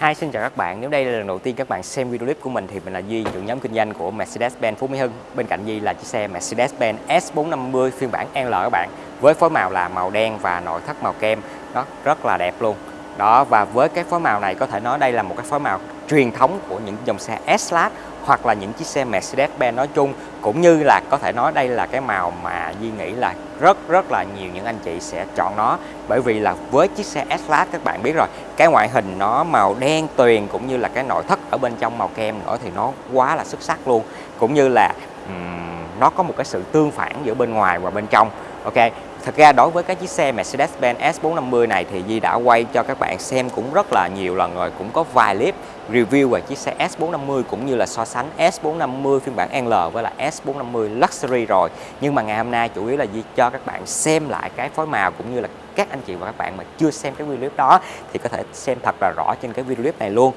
Hi, xin chào các bạn. Nếu đây là lần đầu tiên các bạn xem video clip của mình thì mình là Duy, trưởng nhóm kinh doanh của Mercedes-Benz Phú Mỹ Hưng. Bên cạnh Duy là chiếc xe Mercedes-Benz S450 phiên bản L các bạn. Với phối màu là màu đen và nội thất màu kem. Đó, rất là đẹp luôn. Đó và với cái phối màu này có thể nói đây là một cái phối màu truyền thống của những dòng xe S-Class hoặc là những chiếc xe Mercedes-Benz nói chung cũng như là có thể nói đây là cái màu mà Duy nghĩ là rất rất là nhiều những anh chị sẽ chọn nó. Bởi vì là với chiếc xe S-Class các bạn biết rồi cái ngoại hình nó màu đen tuyền cũng như là cái nội thất ở bên trong màu kem nữa thì nó quá là xuất sắc luôn. Cũng như là um, nó có một cái sự tương phản giữa bên ngoài và bên trong. Ok Thật ra đối với cái chiếc xe Mercedes-Benz S450 này thì Di đã quay cho các bạn xem cũng rất là nhiều lần rồi, cũng có vài clip review về chiếc xe S450 cũng như là so sánh S450 phiên bản L với là S450 Luxury rồi. Nhưng mà ngày hôm nay chủ yếu là Di cho các bạn xem lại cái phối màu cũng như là các anh chị và các bạn mà chưa xem cái video clip đó thì có thể xem thật là rõ trên cái video clip này luôn.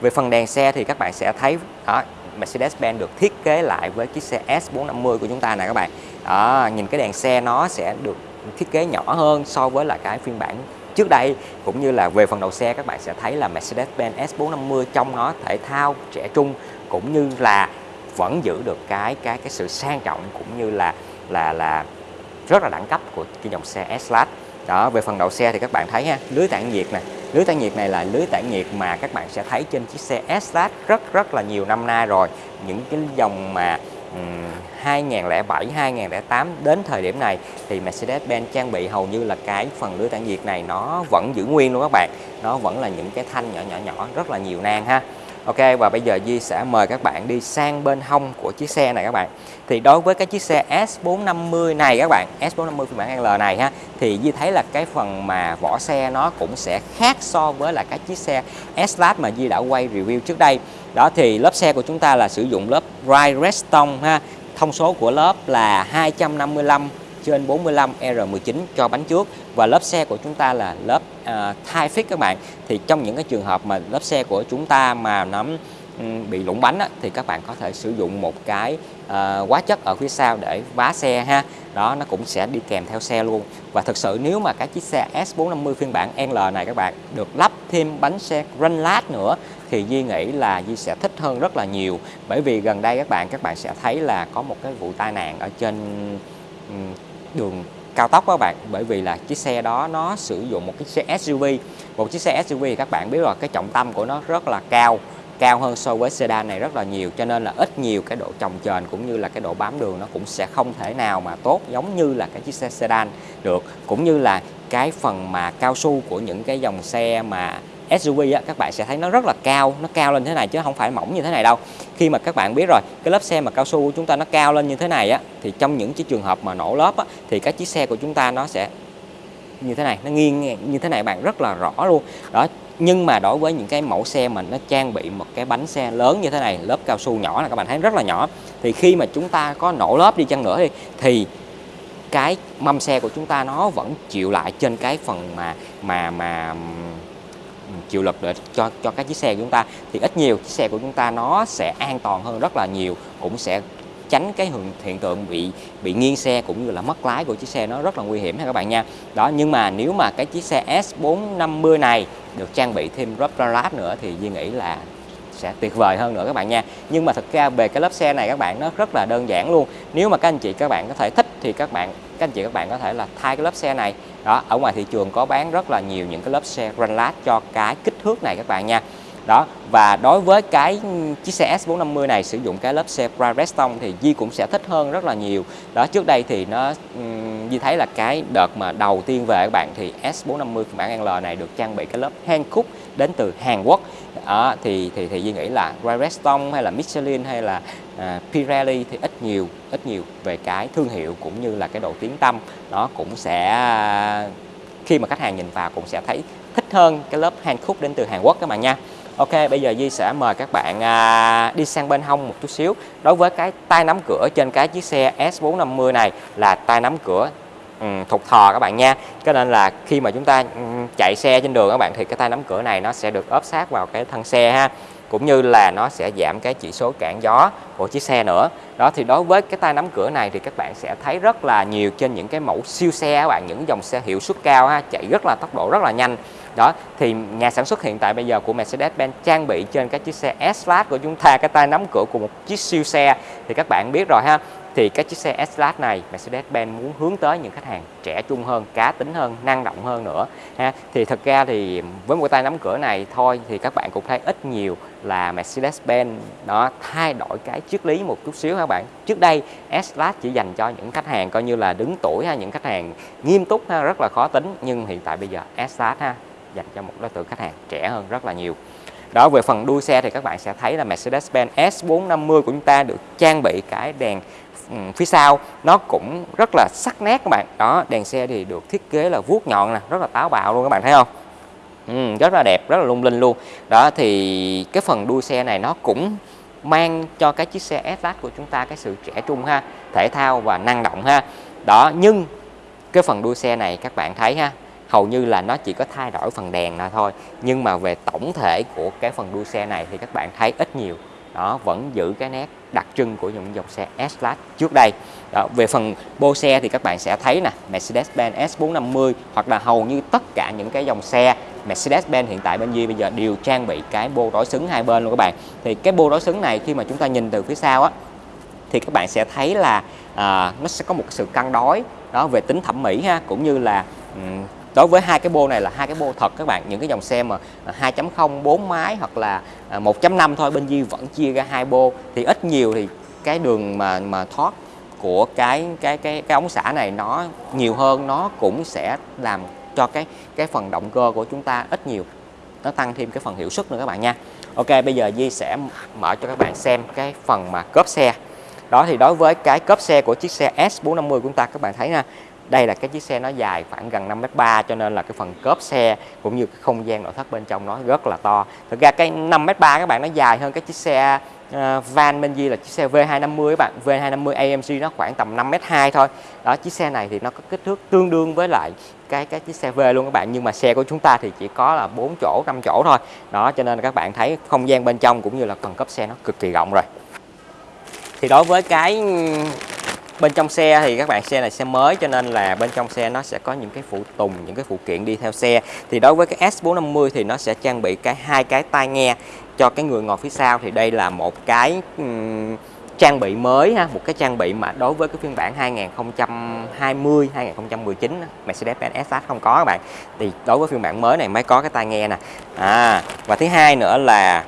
Về phần đèn xe thì các bạn sẽ thấy đó, Mercedes-Benz được thiết kế lại với chiếc xe S450 của chúng ta này các bạn đó, nhìn cái đèn xe nó sẽ được thiết kế nhỏ hơn so với là cái phiên bản trước đây. Cũng như là về phần đầu xe các bạn sẽ thấy là Mercedes-Benz S450 trong nó thể thao trẻ trung cũng như là vẫn giữ được cái cái cái sự sang trọng cũng như là là là rất là đẳng cấp của cái dòng xe S-Class. Đó về phần đầu xe thì các bạn thấy ha lưới tản nhiệt này lưới tản nhiệt này là lưới tản nhiệt mà các bạn sẽ thấy trên chiếc xe S-Class rất rất là nhiều năm nay rồi. Những cái dòng mà 2007 2008 đến thời điểm này thì Mercedes-Benz trang bị hầu như là cái phần lưới tản nhiệt này nó vẫn giữ nguyên luôn các bạn. Nó vẫn là những cái thanh nhỏ nhỏ nhỏ, rất là nhiều nang ha. Ok, và bây giờ Di sẽ mời các bạn đi sang bên hông của chiếc xe này các bạn. Thì đối với cái chiếc xe S450 này các bạn S450 phiên bản L này ha, Thì Di thấy là cái phần mà vỏ xe nó cũng sẽ khác so với là các chiếc xe S-Lab mà Di đã quay review trước đây. Đó, thì lớp xe của chúng ta là sử dụng lớp Ride Redstone ha. Thông số của lớp là 255 trên 45 R19 cho bánh trước. Và lớp xe của chúng ta là lớp uh, thai fit các bạn. Thì trong những cái trường hợp mà lớp xe của chúng ta mà nó ừ, bị lủng bánh á, thì các bạn có thể sử dụng một cái uh, hóa chất ở phía sau để vá xe ha. Đó nó cũng sẽ đi kèm theo xe luôn. Và thực sự nếu mà cái chiếc xe S450 phiên bản L này các bạn được lắp thêm bánh xe run lát nữa thì Di nghĩ là Di sẽ thích hơn rất là nhiều. Bởi vì gần đây các bạn các bạn sẽ thấy là có một cái vụ tai nạn ở trên đường cao tốc các bạn. Bởi vì là chiếc xe đó nó sử dụng một chiếc xe SUV một chiếc xe SUV thì các bạn biết rồi, cái trọng tâm của nó rất là cao cao hơn so với sedan này rất là nhiều. Cho nên là ít nhiều cái độ trồng trền cũng như là cái độ bám đường nó cũng sẽ không thể nào mà tốt giống như là cái chiếc xe sedan được. Cũng như là cái phần mà cao su của những cái dòng xe mà SUV á, các bạn sẽ thấy nó rất là cao nó cao lên thế này chứ không phải mỏng như thế này đâu. Khi mà các bạn biết rồi cái lớp xe mà cao su của chúng ta nó cao lên như thế này á thì trong những cái trường hợp mà nổ lớp á, thì các chiếc xe của chúng ta nó sẽ như thế này nó nghiêng như thế này bạn rất là rõ luôn. Đó nhưng mà đối với những cái mẫu xe mà nó trang bị một cái bánh xe lớn như thế này lớp cao su nhỏ là các bạn thấy rất là nhỏ thì khi mà chúng ta có nổ lớp đi chăng nữa đi thì cái mâm xe của chúng ta nó vẫn chịu lại trên cái phần mà mà mà chịu lực để cho cho các chiếc xe của chúng ta thì ít nhiều chiếc xe của chúng ta nó sẽ an toàn hơn rất là nhiều cũng sẽ tránh cái hiện, hiện tượng bị bị nghiêng xe cũng như là mất lái của chiếc xe nó rất là nguy hiểm ha các bạn nha. Đó nhưng mà nếu mà cái chiếc xe S450 này được trang bị thêm rubber lát nữa thì Duy nghĩ là sẽ tuyệt vời hơn nữa các bạn nha. Nhưng mà thực ra về cái lớp xe này các bạn nó rất là đơn giản luôn. Nếu mà các anh chị các bạn có thể thích thì các bạn các anh chị các bạn có thể là thay cái lớp xe này đó, ở ngoài thị trường có bán rất là nhiều những cái lớp xe GranLad cho cái kích thước này các bạn nha. Đó, và đối với cái chiếc xe S450 này, sử dụng cái lớp xe Bridgestone thì Di cũng sẽ thích hơn rất là nhiều. Đó, trước đây thì nó Di thấy là cái đợt mà đầu tiên về các bạn thì S450 phiên bản L này được trang bị cái lớp Hankook đến từ Hàn Quốc. À, thì thì thì Duy nghĩ là Redstone hay là Michelin hay là uh, Pirelli thì ít nhiều ít nhiều về cái thương hiệu cũng như là cái độ tiếng tâm nó cũng sẽ khi mà khách hàng nhìn vào cũng sẽ thấy thích hơn cái lớp Hankook đến từ Hàn Quốc các bạn nha. Ok bây giờ Di sẽ mời các bạn à, đi sang bên hông một chút xíu. Đối với cái tay nắm cửa trên cái chiếc xe S450 này là tay nắm cửa Ừ, thục thò các bạn nha. Cho nên là khi mà chúng ta ừ, chạy xe trên đường các bạn thì cái tay nắm cửa này nó sẽ được ốp sát vào cái thân xe ha. Cũng như là nó sẽ giảm cái chỉ số cản gió của chiếc xe nữa. Đó thì đối với cái tay nắm cửa này thì các bạn sẽ thấy rất là nhiều trên những cái mẫu siêu xe các bạn những dòng xe hiệu suất cao ha, chạy rất là tốc độ rất là nhanh. Đó thì nhà sản xuất hiện tại bây giờ của Mercedes-Benz trang bị trên các chiếc xe S-Class của chúng ta cái tay nắm cửa của một chiếc siêu xe. Thì các bạn biết rồi ha thì các chiếc xe S-Class này Mercedes-Benz muốn hướng tới những khách hàng trẻ trung hơn, cá tính hơn, năng động hơn nữa ha. Thì thật ra thì với một tay nắm cửa này thôi thì các bạn cũng thấy ít nhiều là Mercedes-Benz nó thay đổi cái triết lý một chút xíu các bạn. Trước đây S-Class chỉ dành cho những khách hàng coi như là đứng tuổi ha, những khách hàng nghiêm túc ha, rất là khó tính nhưng hiện tại bây giờ S-Class ha dành cho một đối tượng khách hàng trẻ hơn rất là nhiều. Đó về phần đuôi xe thì các bạn sẽ thấy là Mercedes-Benz S450 của chúng ta được trang bị cái đèn ừ, phía sau. Nó cũng rất là sắc nét các bạn. Đó đèn xe thì được thiết kế là vuốt nhọn nè rất là táo bạo luôn các bạn thấy không? Ừ, rất là đẹp rất là lung linh luôn. Đó thì cái phần đuôi xe này nó cũng mang cho cái chiếc xe S-Class của chúng ta cái sự trẻ trung ha thể thao và năng động ha. Đó nhưng cái phần đuôi xe này các bạn thấy ha hầu như là nó chỉ có thay đổi phần đèn là thôi. Nhưng mà về tổng thể của cái phần đuôi xe này thì các bạn thấy ít nhiều. Đó vẫn giữ cái nét đặc trưng của những dòng xe S-Class trước đây. Đó, về phần bô xe thì các bạn sẽ thấy nè Mercedes-Benz S450 hoặc là hầu như tất cả những cái dòng xe Mercedes-Benz hiện tại bên Duy bây giờ đều trang bị cái bô đối xứng hai bên luôn các bạn. Thì cái bô đối xứng này khi mà chúng ta nhìn từ phía sau á thì các bạn sẽ thấy là à, nó sẽ có một sự cân đối đó về tính thẩm mỹ ha cũng như là um, đối với hai cái bô này là hai cái bô thật các bạn. Những cái dòng xe mà 2.0 4 máy hoặc là à, 1.5 thôi, bên Di vẫn chia ra hai bô. Thì ít nhiều thì cái đường mà mà thoát của cái cái cái cái ống xả này nó nhiều hơn, nó cũng sẽ làm cho cái cái phần động cơ của chúng ta ít nhiều. Nó tăng thêm cái phần hiệu suất nữa các bạn nha. Ok, bây giờ Di sẽ mở cho các bạn xem cái phần mà cốp xe. Đó, thì đối với cái cốp xe của chiếc xe S450 của chúng ta, các bạn thấy nha đây là cái chiếc xe nó dài khoảng gần 5m3 cho nên là cái phần cốp xe cũng như cái không gian nội thất bên trong nó rất là to. Thực ra cái 5m3 các bạn nó dài hơn cái chiếc xe uh, van Benji là chiếc xe V250 các bạn. V250 AMG nó khoảng tầm 5m2 thôi. Đó chiếc xe này thì nó có kích thước tương đương với lại cái cái chiếc xe V luôn các bạn. Nhưng mà xe của chúng ta thì chỉ có là 4 chỗ 5 chỗ thôi. Đó cho nên các bạn thấy không gian bên trong cũng như là phần cốp xe nó cực kỳ rộng rồi. Thì đối với cái bên trong xe thì các bạn xe này xe mới cho nên là bên trong xe nó sẽ có những cái phụ tùng những cái phụ kiện đi theo xe. Thì đối với cái S450 thì nó sẽ trang bị cái hai cái tai nghe cho cái người ngồi phía sau. Thì đây là một cái um, trang bị mới ha một cái trang bị mà đối với cái phiên bản 2020 2019 Mercedes-Benz S-Class không có các bạn. Thì đối với phiên bản mới này mới có cái tai nghe nè. À và thứ hai nữa là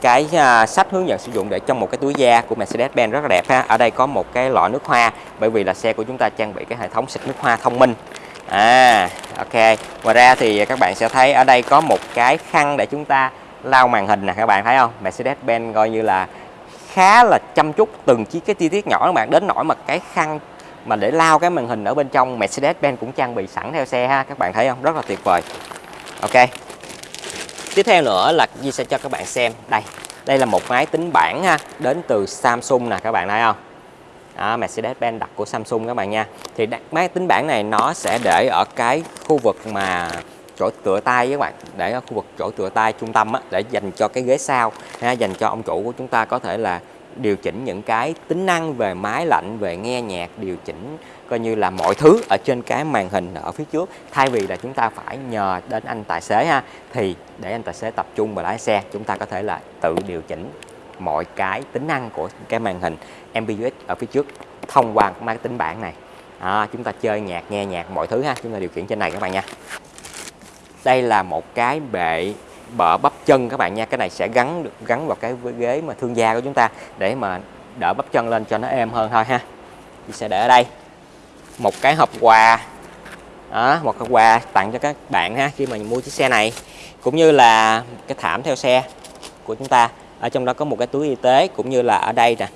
cái uh, sách hướng dẫn sử dụng để trong một cái túi da của Mercedes-Benz rất là đẹp ha. Ở đây có một cái lọ nước hoa bởi vì là xe của chúng ta trang bị cái hệ thống xịt nước hoa thông minh. À, ok. Ngoài ra thì các bạn sẽ thấy ở đây có một cái khăn để chúng ta lau màn hình nè các bạn thấy không? Mercedes-Benz coi như là khá là chăm chút từng chi cái chi tiết nhỏ các bạn đến nỗi mà cái khăn mà để lau cái màn hình ở bên trong Mercedes-Benz cũng trang bị sẵn theo xe ha các bạn thấy không rất là tuyệt vời ok tiếp theo nữa là Di sẽ cho các bạn xem. Đây đây là một máy tính bảng ha đến từ Samsung nè các bạn thấy không? Đó, Mercedes-Benz đặt của Samsung các bạn nha. Thì máy tính bảng này nó sẽ để ở cái khu vực mà chỗ tựa tay các bạn. Để ở khu vực chỗ tựa tay trung tâm á, để dành cho cái ghế sau ha, dành cho ông chủ của chúng ta có thể là điều chỉnh những cái tính năng về máy lạnh về nghe nhạc điều chỉnh coi như là mọi thứ ở trên cái màn hình ở phía trước. Thay vì là chúng ta phải nhờ đến anh tài xế ha thì để anh tài xế tập trung vào lái xe chúng ta có thể là tự điều chỉnh mọi cái tính năng của cái màn hình MBUX ở phía trước thông qua máy tính bảng này. À, chúng ta chơi nhạc nghe nhạc mọi thứ ha chúng ta điều khiển trên này các bạn nha. Đây là một cái bệ bợ bắp chân các bạn nha. Cái này sẽ gắn được gắn vào cái ghế mà thương gia của chúng ta để mà đỡ bắp chân lên cho nó êm hơn thôi ha. Chị sẽ để ở đây. Một cái hộp quà. Đó, một cái quà tặng cho các bạn ha khi mà mua chiếc xe này. Cũng như là cái thảm theo xe của chúng ta. Ở trong đó có một cái túi y tế cũng như là ở đây nè.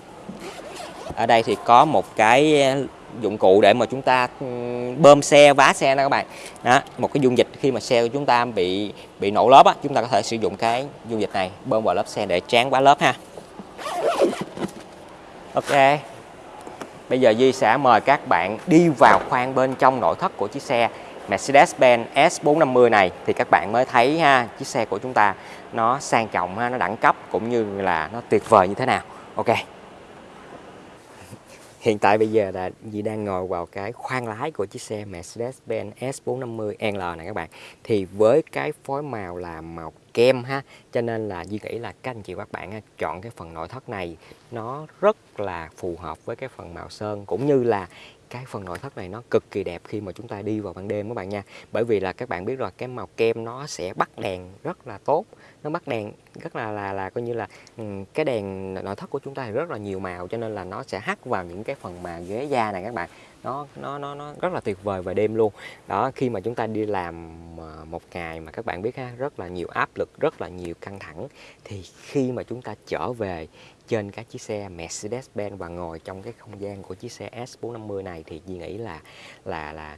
Ở đây thì có một cái dụng cụ để mà chúng ta ừ, bơm xe vá xe nè các bạn. Đó một cái dung dịch khi mà xe của chúng ta bị bị nổ lớp á chúng ta có thể sử dụng cái dung dịch này bơm vào lớp xe để tráng vá lớp ha. Ok. Bây giờ Duy sẽ mời các bạn đi vào khoang bên trong nội thất của chiếc xe Mercedes-Benz S450 này thì các bạn mới thấy ha chiếc xe của chúng ta nó sang trọng ha, nó đẳng cấp cũng như là nó tuyệt vời như thế nào. Ok hiện tại bây giờ là Dì đang ngồi vào cái khoang lái của chiếc xe Mercedes-Benz S450L này các bạn. Thì với cái phối màu là màu kem ha, cho nên là Dì nghĩ là các anh chị các bạn chọn cái phần nội thất này, nó rất là phù hợp với cái phần màu sơn, cũng như là cái phần nội thất này nó cực kỳ đẹp khi mà chúng ta đi vào ban đêm các bạn nha. Bởi vì là các bạn biết rồi, cái màu kem nó sẽ bắt đèn rất là tốt nó bắt đèn, rất là là là coi như là ừ, cái đèn nội thất của chúng ta thì rất là nhiều màu cho nên là nó sẽ hắt vào những cái phần mà ghế da này các bạn. Nó nó nó nó rất là tuyệt vời vào đêm luôn. Đó, khi mà chúng ta đi làm ờ, một ngày mà các bạn biết ha, rất là nhiều áp lực, rất là nhiều căng thẳng, thì khi mà chúng ta trở về trên các chiếc xe Mercedes-Benz và ngồi trong cái không gian của chiếc xe S450 này thì Duy nghĩ là là là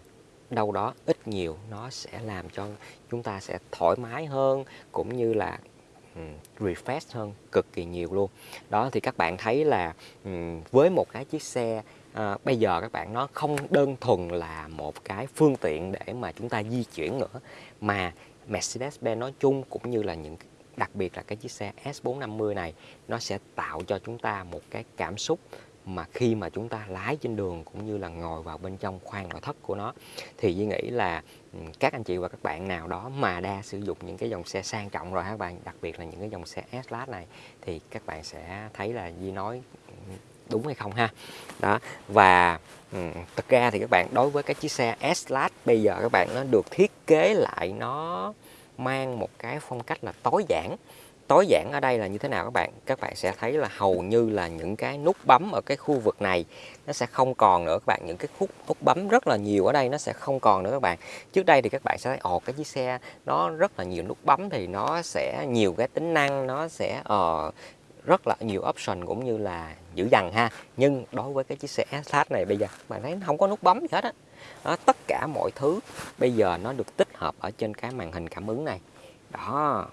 đâu đó ít nhiều nó sẽ làm cho chúng ta sẽ thoải mái hơn cũng như là um, refresh hơn cực kỳ nhiều luôn. Đó thì các bạn thấy là um, với một cái chiếc xe à, bây giờ các bạn nó không đơn thuần là một cái phương tiện để mà chúng ta di chuyển nữa mà Mercedes-Benz nói chung cũng như là những đặc biệt là cái chiếc xe S450 này nó sẽ tạo cho chúng ta một cái cảm xúc mà khi mà chúng ta lái trên đường cũng như là ngồi vào bên trong khoang nội thất của nó thì Duy nghĩ là ừ, các anh chị và các bạn nào đó mà đa sử dụng những cái dòng xe sang trọng rồi các bạn? Đặc biệt là những cái dòng xe S-Class này thì các bạn sẽ thấy là Duy nói ừ, đúng hay không ha? Đó và ừ, thực ra thì các bạn đối với cái chiếc xe S-Class bây giờ các bạn nó được thiết kế lại nó mang một cái phong cách là tối giản tối giản ở đây là như thế nào các bạn? Các bạn sẽ thấy là hầu như là những cái nút bấm ở cái khu vực này nó sẽ không còn nữa các bạn. Những cái khúc nút bấm rất là nhiều ở đây nó sẽ không còn nữa các bạn. Trước đây thì các bạn sẽ thấy ồ cái chiếc xe nó rất là nhiều nút bấm thì nó sẽ nhiều cái tính năng nó sẽ uh, rất là nhiều option cũng như là dữ dằn ha. Nhưng đối với cái chiếc xe SH này bây giờ bạn thấy không có nút bấm gì hết á. Đó, tất cả mọi thứ bây giờ nó được tích hợp ở trên cái màn hình cảm ứng này. Đó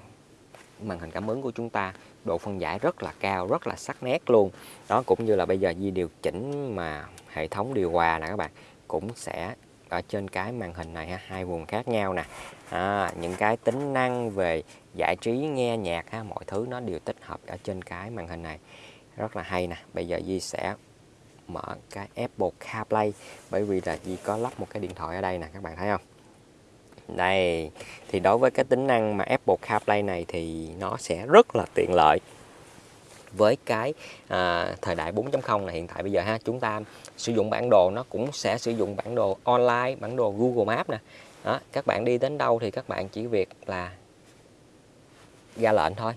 màn hình cảm ứng của chúng ta độ phân giải rất là cao rất là sắc nét luôn. Đó cũng như là bây giờ di điều chỉnh mà hệ thống điều hòa nè các bạn cũng sẽ ở trên cái màn hình này ha hai vùng khác nhau nè. À, những cái tính năng về giải trí nghe nhạc ha mọi thứ nó đều tích hợp ở trên cái màn hình này. Rất là hay nè. Bây giờ Di sẽ mở cái Apple CarPlay bởi vì là Di có lắp một cái điện thoại ở đây nè các bạn thấy không? Đây thì đối với cái tính năng mà Apple CarPlay này thì nó sẽ rất là tiện lợi. Với cái à, thời đại 4.0 này hiện tại bây giờ ha chúng ta sử dụng bản đồ nó cũng sẽ sử dụng bản đồ online bản đồ Google Maps nè. Đó, các bạn đi đến đâu thì các bạn chỉ việc là ra lệnh thôi.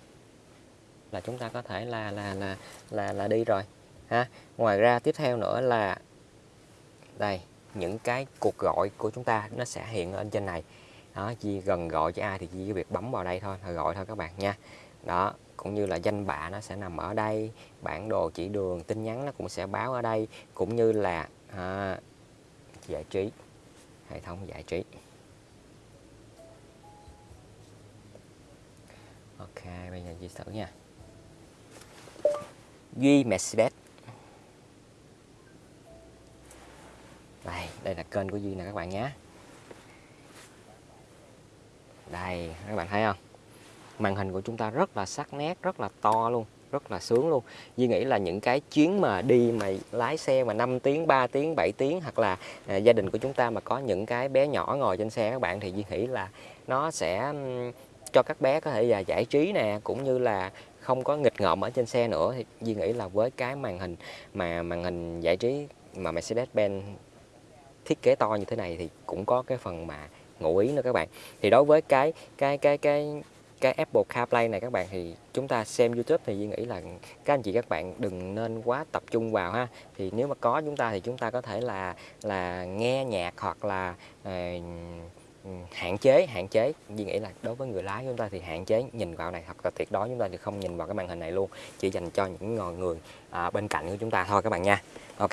Là chúng ta có thể là là là là là đi rồi ha. Ngoài ra tiếp theo nữa là đây những cái cuộc gọi của chúng ta nó sẽ hiện ở trên này đó chỉ gần gọi cho ai thì chỉ việc bấm vào đây thôi gọi thôi các bạn nha. Đó cũng như là danh bạ nó sẽ nằm ở đây bản đồ chỉ đường tin nhắn nó cũng sẽ báo ở đây cũng như là à, giải trí hệ thống giải trí. Ok bây giờ di thử nha. Duy Mercedes. Đây đây là kênh của Duy nè các bạn nhé đây các bạn thấy không? Màn hình của chúng ta rất là sắc nét rất là to luôn rất là sướng luôn. Duy nghĩ là những cái chuyến mà đi mà lái xe mà 5 tiếng 3 tiếng 7 tiếng hoặc là à, gia đình của chúng ta mà có những cái bé nhỏ ngồi trên xe các bạn thì Duy nghĩ là nó sẽ cho các bé có thể là giải trí nè cũng như là không có nghịch ngợm ở trên xe nữa. Thì Duy nghĩ là với cái màn hình mà màn hình giải trí mà Mercedes-Benz thiết kế to như thế này thì cũng có cái phần mà ngụ ý nữa các bạn. Thì đối với cái cái cái cái cái Apple CarPlay này các bạn thì chúng ta xem YouTube thì Duy nghĩ là các anh chị các bạn đừng nên quá tập trung vào ha. Thì nếu mà có chúng ta thì chúng ta có thể là là nghe nhạc hoặc là uh, hạn chế hạn chế. Duy nghĩ là đối với người lái chúng ta thì hạn chế nhìn vào này hoặc là tuyệt đối chúng ta thì không nhìn vào cái màn hình này luôn. Chỉ dành cho những người, người à, bên cạnh của chúng ta thôi các bạn nha. Ok.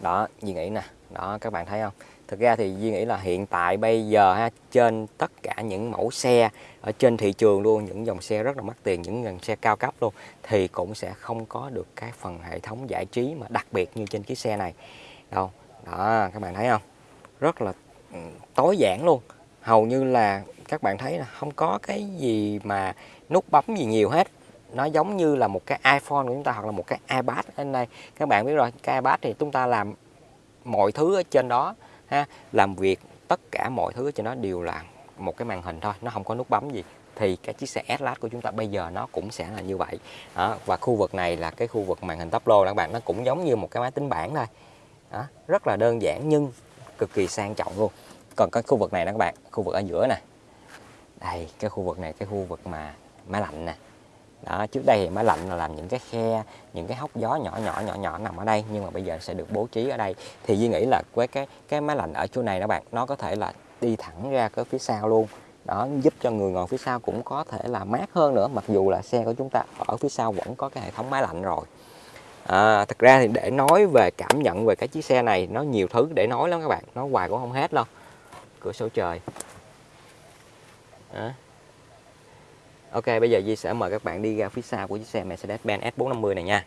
Đó Duy nghĩ nè. Đó các bạn thấy không? Thực ra thì Duy nghĩ là hiện tại bây giờ ha, trên tất cả những mẫu xe ở trên thị trường luôn, những dòng xe rất là mắc tiền, những dòng xe cao cấp luôn, thì cũng sẽ không có được cái phần hệ thống giải trí mà đặc biệt như trên chiếc xe này. Đâu, đó, các bạn thấy không? Rất là ừ, tối giản luôn. Hầu như là các bạn thấy là không có cái gì mà nút bấm gì nhiều hết. Nó giống như là một cái iPhone của chúng ta hoặc là một cái iPad. Ở đây các bạn biết rồi, cái iPad thì chúng ta làm mọi thứ ở trên đó ha, làm việc tất cả mọi thứ cho nó đều là một cái màn hình thôi, nó không có nút bấm gì thì cái chiếc xe Atlas của chúng ta bây giờ nó cũng sẽ là như vậy đó. và khu vực này là cái khu vực màn hình tắp lô các bạn, nó cũng giống như một cái máy tính bảng thôi đó. rất là đơn giản nhưng cực kỳ sang trọng luôn còn cái khu vực này đó các bạn, khu vực ở giữa nè đây, cái khu vực này, cái khu vực mà máy lạnh nè đó trước đây thì máy lạnh là làm những cái khe những cái hốc gió nhỏ nhỏ nhỏ nhỏ nằm ở đây nhưng mà bây giờ sẽ được bố trí ở đây. Thì Duy nghĩ là với cái cái máy lạnh ở chỗ này đó bạn nó có thể là đi thẳng ra cái phía sau luôn. Đó giúp cho người ngồi phía sau cũng có thể là mát hơn nữa mặc dù là xe của chúng ta ở phía sau vẫn có cái hệ thống máy lạnh rồi. À, thật ra thì để nói về cảm nhận về cái chiếc xe này nó nhiều thứ để nói lắm các bạn nói hoài cũng không hết đâu. Cửa sổ trời. Đó. Ok bây giờ Di sẽ mời các bạn đi ra phía sau của chiếc xe Mercedes-Benz S450 này nha.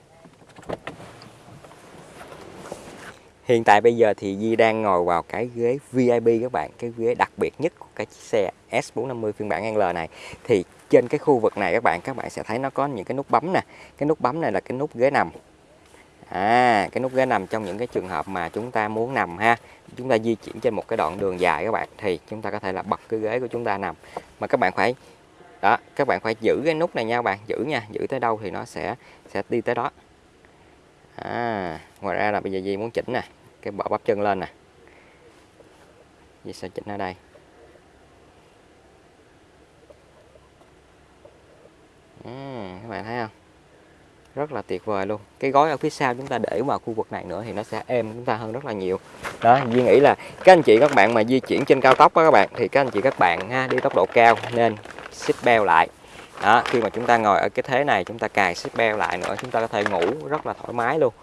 Hiện tại bây giờ thì Di đang ngồi vào cái ghế VIP các bạn Cái ghế đặc biệt nhất của cái chiếc xe S450 phiên bản L này. Thì trên cái khu vực này các bạn Các bạn sẽ thấy nó có những cái nút bấm nè. Cái nút bấm này là cái nút ghế nằm. À, cái nút ghế nằm trong những cái trường hợp mà chúng ta muốn nằm ha. Chúng ta di chuyển trên một cái đoạn đường dài các bạn Thì chúng ta có thể là bật cái ghế của chúng ta nằm. Mà các bạn phải đó các bạn phải giữ cái nút này nha các bạn giữ nha giữ tới đâu thì nó sẽ sẽ đi tới đó. À, ngoài ra là bây giờ Di muốn chỉnh nè cái bỏ bắp chân lên nè. Di sẽ chỉnh ở đây. À, các bạn thấy không? Rất là tuyệt vời luôn. Cái gói ở phía sau chúng ta để vào khu vực này nữa thì nó sẽ êm chúng ta hơn rất là nhiều. Đó Duy nghĩ là các anh chị các bạn mà di chuyển trên cao tốc đó các bạn thì các anh chị các bạn ha đi tốc độ cao nên xích beo lại. Đó khi mà chúng ta ngồi ở cái thế này chúng ta cài xích beo lại nữa chúng ta có thể ngủ rất là thoải mái luôn.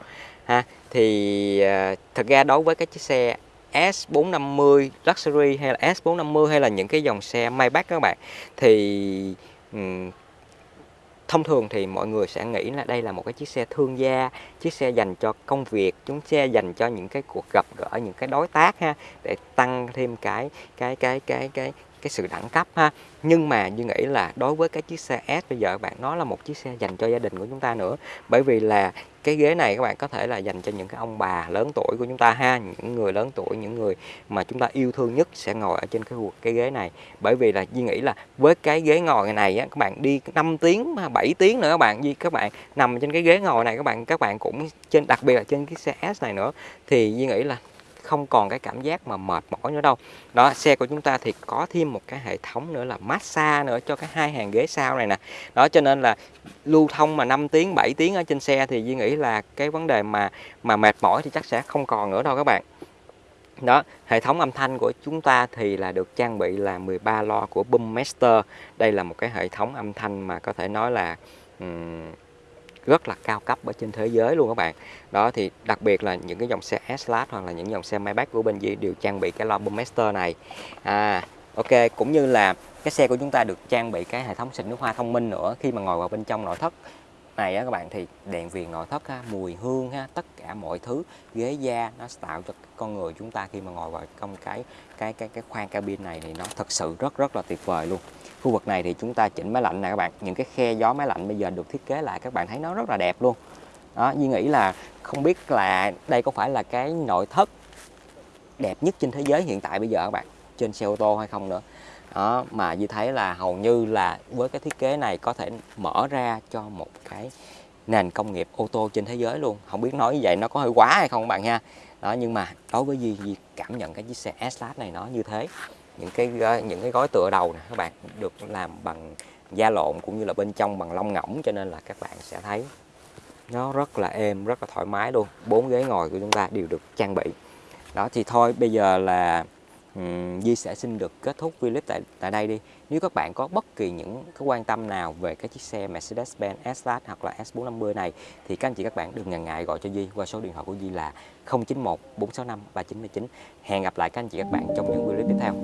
Ha thì à, uh, thật ra đối với cái chiếc xe S450 Luxury hay là S450 hay là những cái dòng xe Maybach các bạn thì um, thông thường thì mọi người sẽ nghĩ là đây là một cái chiếc xe thương gia chiếc xe dành cho công việc chúng xe dành cho những cái cuộc gặp gỡ những cái đối tác ha để tăng thêm cái cái cái cái cái cái sự đẳng cấp ha. Nhưng mà như nghĩ là đối với cái chiếc xe S bây giờ bạn nó là một chiếc xe dành cho gia đình của chúng ta nữa. Bởi vì là cái ghế này các bạn có thể là dành cho những cái ông bà lớn tuổi của chúng ta ha những người lớn tuổi những người mà chúng ta yêu thương nhất sẽ ngồi ở trên cái cái ghế này. Bởi vì là Duy nghĩ là với cái ghế ngồi này á, các bạn đi 5 tiếng 7 tiếng nữa các bạn Duy các bạn nằm trên cái ghế ngồi này các bạn các bạn cũng trên đặc biệt là trên cái xe S này nữa. Thì Duy nghĩ là không còn cái cảm giác mà mệt mỏi nữa đâu. Đó xe của chúng ta thì có thêm một cái hệ thống nữa là massage nữa cho cái hai hàng ghế sau này nè. Đó cho nên là lưu thông mà 5 tiếng 7 tiếng ở trên xe thì Duy nghĩ là cái vấn đề mà mà mệt mỏi thì chắc sẽ không còn nữa đâu các bạn. Đó hệ thống âm thanh của chúng ta thì là được trang bị là 13 lo của Boommaster đây là một cái hệ thống âm thanh mà có thể nói là um, rất là cao cấp ở trên thế giới luôn các bạn. Đó, thì đặc biệt là những cái dòng xe S-Class hoặc là những dòng xe Maybach của bên Di đều trang bị cái loa Master này. À ok, cũng như là cái xe của chúng ta được trang bị cái hệ thống xịt nước hoa thông minh nữa khi mà ngồi vào bên trong nội thất này á các bạn thì đèn viền nội thất ha, mùi hương ha, tất cả mọi thứ ghế da nó tạo cho con người chúng ta khi mà ngồi vào trong cái cái cái cái khoang cabin này thì nó thật sự rất rất là tuyệt vời luôn. Khu vực này thì chúng ta chỉnh máy lạnh nè các bạn những cái khe gió máy lạnh bây giờ được thiết kế lại các bạn thấy nó rất là đẹp luôn. Đó Duy nghĩ là không biết là đây có phải là cái nội thất đẹp nhất trên thế giới hiện tại bây giờ các bạn trên xe ô tô hay không nữa đó, mà như thấy là hầu như là với cái thiết kế này có thể mở ra cho một cái nền công nghiệp ô tô trên thế giới luôn. Không biết nói như vậy nó có hơi quá hay không các bạn nha đó, nhưng mà đối với gì Duy cảm nhận cái chiếc xe S-Class này nó như thế. Những cái những cái gói tựa đầu này các bạn, được làm bằng da lộn cũng như là bên trong bằng lông ngỗng, cho nên là các bạn sẽ thấy nó rất là êm, rất là thoải mái luôn. Bốn ghế ngồi của chúng ta đều được trang bị. Đó, thì thôi, bây giờ là um, Di sẽ xin được kết thúc video clip tại tại đây đi. Nếu các bạn có bất kỳ những cái quan tâm nào về cái chiếc xe Mercedes-Benz S-Class hoặc là S450 này thì các anh chị các bạn đừng ngần ngại gọi cho Di qua số điện thoại của Di là 091 465 399. Hẹn gặp lại các anh chị các bạn trong những video clip tiếp theo.